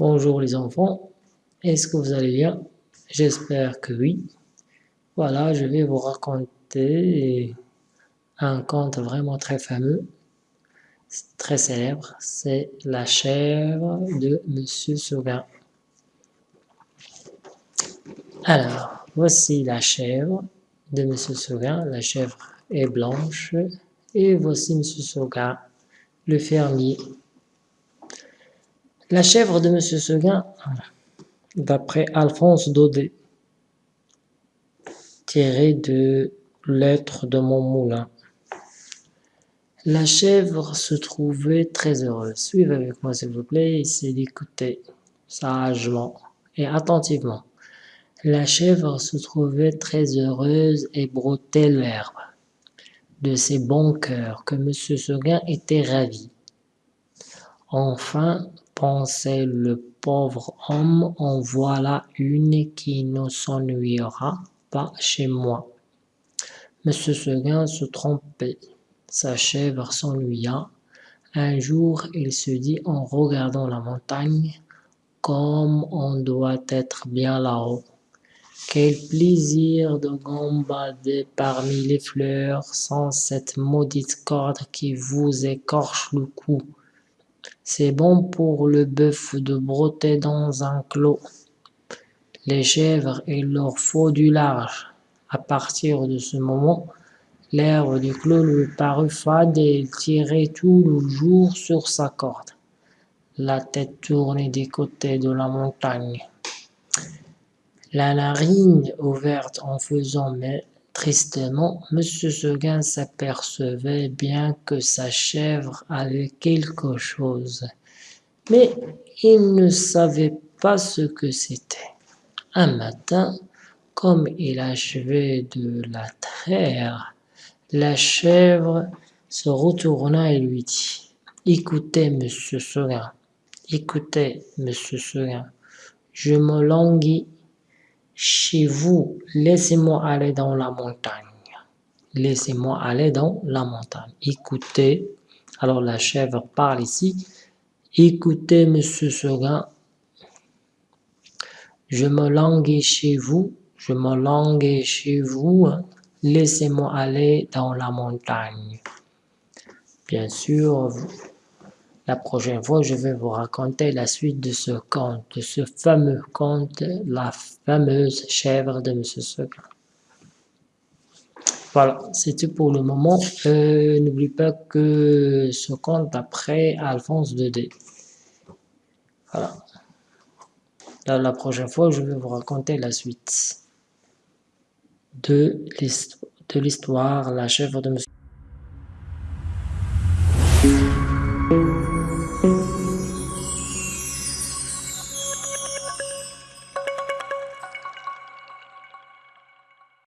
Bonjour les enfants, est-ce que vous allez bien? J'espère que oui. Voilà, je vais vous raconter un conte vraiment très fameux, très célèbre, c'est La chèvre de Monsieur Sauguin. Alors, voici la chèvre de Monsieur Sauguin, la chèvre est blanche, et voici Monsieur Sauguin, le fermier. La chèvre de Monsieur Seguin, d'après Alphonse Daudet, tiré de Lettres de mon moulin. La chèvre se trouvait très heureuse. Suivez avec moi s'il vous plaît, essayez d'écouter sagement et attentivement. La chèvre se trouvait très heureuse et broutait l'herbe de ses bons cœurs que Monsieur Seguin était ravi. Enfin, pensait le pauvre homme, en voilà une qui ne s'ennuiera pas chez moi. Monsieur Seguin se trompait, sa chèvre s'ennuya. Un jour, il se dit en regardant la montagne, comme on doit être bien là-haut. Quel plaisir de gambader parmi les fleurs sans cette maudite corde qui vous écorche le cou. C'est bon pour le bœuf de broter dans un clos. Les chèvres, il leur faut du large. À partir de ce moment, l'herbe du clos lui parut fade et il tirait tout le jour sur sa corde, la tête tournée des côtés de la montagne. La narine ouverte en faisant Tristement, M. Seguin s'apercevait bien que sa chèvre avait quelque chose, mais il ne savait pas ce que c'était. Un matin, comme il achevait de la traire, la chèvre se retourna et lui dit « Écoutez, monsieur Seguin, écoutez, monsieur Seguin, je me languis chez vous, laissez-moi aller dans la montagne. Laissez-moi aller dans la montagne. Écoutez, alors la chèvre parle ici. Écoutez, monsieur Seguin, je me languis chez vous, je me languis chez vous, hein. laissez-moi aller dans la montagne. Bien sûr, la prochaine fois, je vais vous raconter la suite de ce conte, de ce fameux conte, la fameuse chèvre de M. Seguin. Voilà, c'est tout pour le moment. Euh, n'oublie pas que ce conte après Alphonse D. Voilà. la prochaine fois, je vais vous raconter la suite de l'histoire, la chèvre de M.